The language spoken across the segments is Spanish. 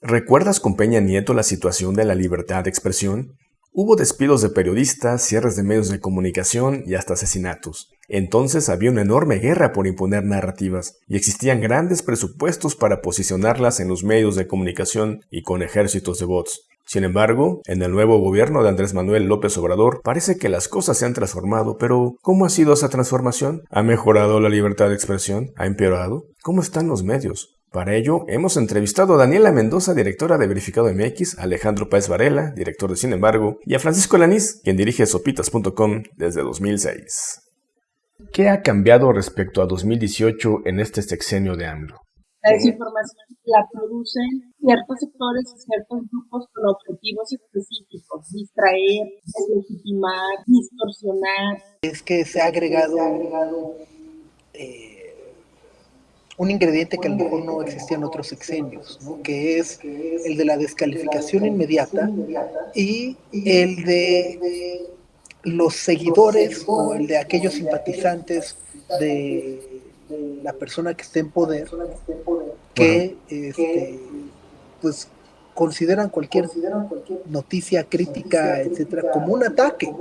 ¿Recuerdas con Peña Nieto la situación de la libertad de expresión? Hubo despidos de periodistas, cierres de medios de comunicación y hasta asesinatos. Entonces había una enorme guerra por imponer narrativas y existían grandes presupuestos para posicionarlas en los medios de comunicación y con ejércitos de bots. Sin embargo, en el nuevo gobierno de Andrés Manuel López Obrador parece que las cosas se han transformado, pero ¿cómo ha sido esa transformación? ¿Ha mejorado la libertad de expresión? ¿Ha empeorado? ¿Cómo están los medios? Para ello, hemos entrevistado a Daniela Mendoza, directora de Verificado MX, a Alejandro Páez Varela, director de Sin embargo, y a Francisco Lanís, quien dirige sopitas.com desde 2006. ¿Qué ha cambiado respecto a 2018 en este sexenio de AMLO? La desinformación la producen ciertos sectores y ciertos grupos con objetivos específicos, distraer, deslegitimar, distorsionar. Es que se ha agregado eh, un ingrediente que a lo mejor no existía en otros sexenios, que es el de la descalificación inmediata y el de los seguidores o el de aquellos simpatizantes de la persona que esté en poder que este, pues consideran cualquier noticia crítica, etcétera, como un ataque.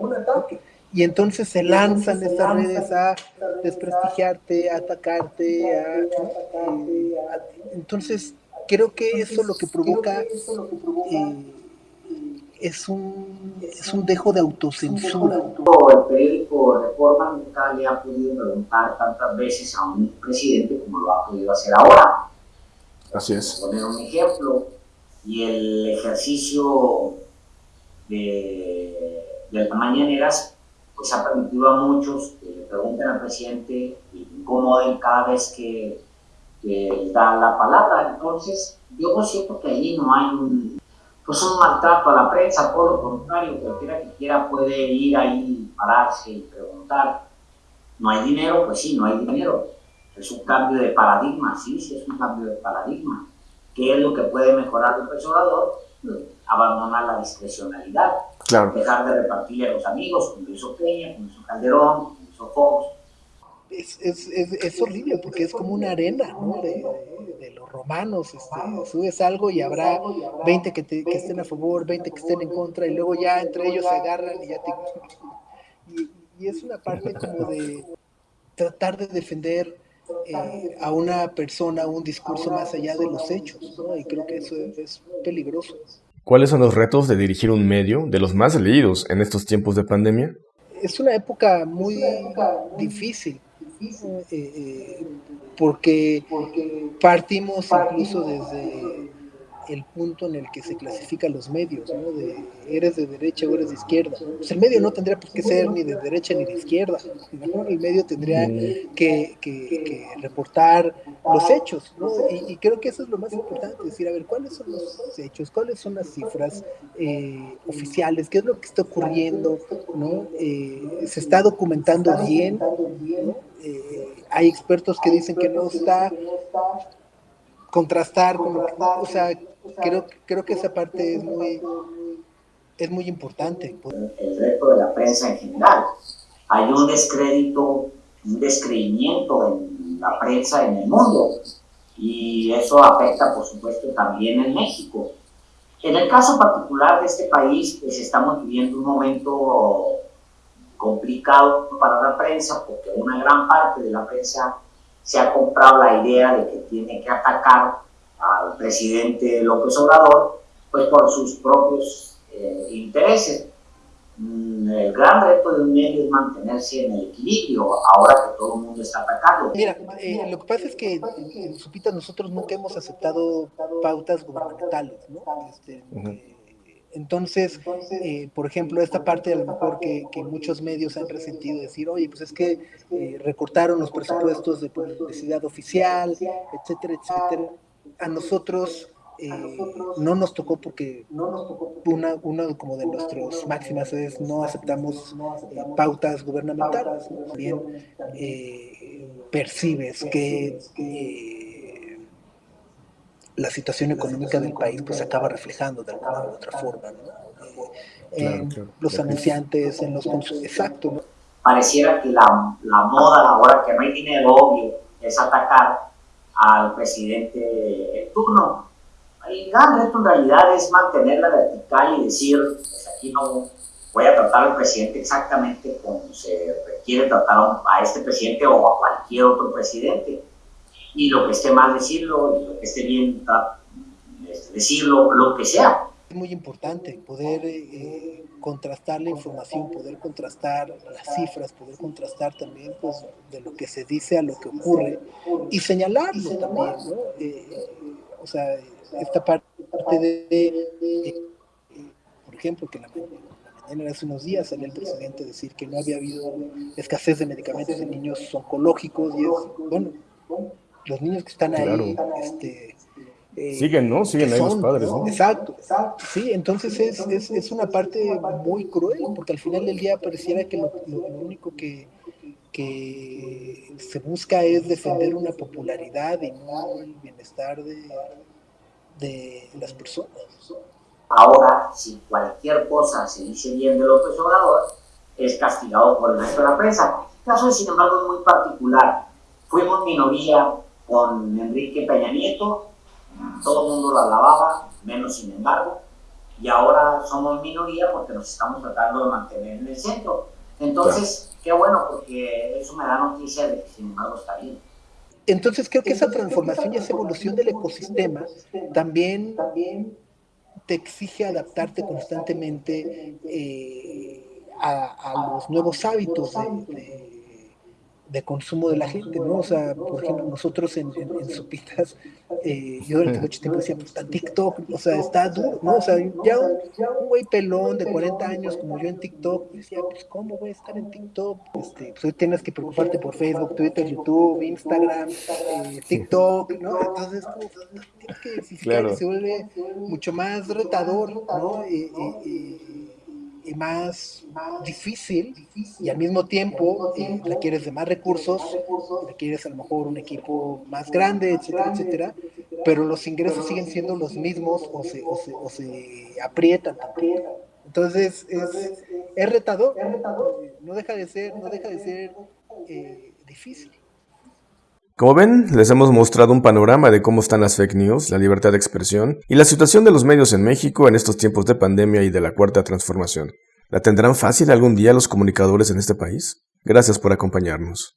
Y entonces se lanzan estas redes a desprestigiarte, a atacarte, a, entonces creo que eso lo que provoca eh, es un es un dejo de autocensura. El periódico Reforma nunca le ha podido preguntar tantas veces a un presidente como lo ha podido hacer ahora. Así es. Poner un ejemplo y el ejercicio de, de las mañaneras pues ha permitido a muchos pregunten al presidente y incomoden cada vez que, que da la palabra. Entonces, yo siento que allí no hay un, pues un maltrato a la prensa, por lo contrario, cualquiera que quiera puede ir ahí, pararse y preguntar. ¿No hay dinero? Pues sí, no hay dinero. Es un cambio de paradigma, sí, sí, es un cambio de paradigma. ¿Qué es lo que puede mejorar el Obrador? abandonar la discrecionalidad, dejar de repartirle a los amigos, como hizo Peña, como hizo Calderón, Es, es, es, es, horrible porque es como una arena de, los romanos. Este, subes algo y habrá 20 que, te, que, estén a favor, 20 que estén en contra, y luego ya entre ellos se agarran y ya te. Y, y es una parte como de tratar de defender eh, a una persona, un discurso más allá de los hechos, ¿no? y creo que eso es peligroso. ¿Cuáles son los retos de dirigir un medio de los más leídos en estos tiempos de pandemia? Es una época muy difícil, eh, eh, porque partimos incluso desde el punto en el que se clasifican los medios, ¿no? De eres de derecha o eres de izquierda. Pues el medio no tendría por qué ser ni de derecha ni de izquierda. El medio tendría mm. que, que, reportar los hechos, ¿no? Y, creo que eso es lo más importante, decir, a ver, ¿cuáles son los hechos? ¿Cuáles son las cifras eh, oficiales? ¿Qué es lo que está ocurriendo? ¿no? Eh, ¿Se está documentando bien? Eh, hay expertos que dicen que no está contrastar con o sea, creo, creo que esa parte es muy, es muy importante. El reto de la prensa en general. Hay un descrédito, un descreimiento en la prensa en el mundo y eso afecta, por supuesto, también en México. En el caso particular de este país, pues estamos viviendo un momento complicado para la prensa porque una gran parte de la prensa se ha comprado la idea de que tiene que atacar al presidente López Obrador, pues por sus propios eh, intereses. Mm, el gran reto de un medio es mantenerse en el equilibrio ahora que todo el mundo está atacando. Mira, eh, lo que pasa es que en Supita nosotros nunca hemos aceptado pautas gubernamentales, ¿no? Este, eh, entonces, por ejemplo, esta parte a lo mejor que, muchos medios han resentido decir, oye, pues es que recortaron los presupuestos de publicidad oficial, etcétera, etcétera a nosotros eh, no nos tocó porque una, uno como de nuestros máximas es no aceptamos eh, pautas gubernamentales. También eh, percibes que la situación económica del país pues acaba reflejando de alguna u otra forma. en los anunciantes, en los Exacto. Pareciera que la, la moda ahora que no hay dinero obvio es atacar al presidente en turno. El gran reto en realidad es mantener la vertical y decir, pues aquí no voy a tratar al presidente exactamente como se requiere tratar a este presidente o a cualquier otro presidente. Y lo que esté mal decirlo, y lo que esté bien este, decirlo, lo que sea. Es muy importante poder eh, contrastar la información, poder contrastar las cifras, poder contrastar también pues, de lo que se dice a lo que ocurre y señalarlo también, ¿no? Eh, o sea, esta parte de, eh, por ejemplo, que la, mañana hace unos días salió el presidente decir que no había habido escasez de medicamentos en niños oncológicos y es, bueno, los niños que están ahí, este, eh, Siguen, ¿no? Siguen ahí los padres, ¿no? Exacto, exacto. Sí, entonces es, es, es, una parte muy cruel, porque al final del día pareciera que lo, único que, que, se busca es defender una popularidad y no el bienestar de, de las personas. Ahora, si cualquier cosa se dice bien de López Obrador, es castigado por el resto de la prensa. El caso, sin embargo, es muy particular. Fuimos minoría con Enrique Peña Nieto, todo el mundo la alababa, menos sin embargo, y ahora somos minoría porque nos estamos tratando de mantener en el centro. Entonces, qué bueno, porque eso me da noticia de que sin embargo está bien. Entonces creo que esa transformación y esa evolución del ecosistema también, te exige adaptarte constantemente eh, a, los nuevos hábitos de de consumo de la gente, ¿no? O sea, por ejemplo, nosotros en, en, en Sopitas, eh, yo durante mucho tiempo decía, pues está TikTok, o sea, está duro, ¿no? O sea, ya un, güey pelón de 40 años como yo en TikTok, decía, pues ¿cómo voy a estar en TikTok? Este, pues hoy tienes que preocuparte por Facebook, Twitter, YouTube, Instagram, eh, TikTok, ¿no? Entonces, como, tienes que claro. se vuelve mucho más retador, ¿no? Y, y más difícil y al mismo tiempo eh, requieres de más recursos, requieres a lo mejor un equipo más grande, etcétera, etcétera, pero los ingresos siguen siendo los mismos o se, o se, aprietan también. Entonces es, es retador, no deja de ser, no deja de ser eh, difícil. Como ven, les hemos mostrado un panorama de cómo están las fake news, la libertad de expresión y la situación de los medios en México en estos tiempos de pandemia y de la cuarta transformación. ¿La tendrán fácil algún día los comunicadores en este país? Gracias por acompañarnos.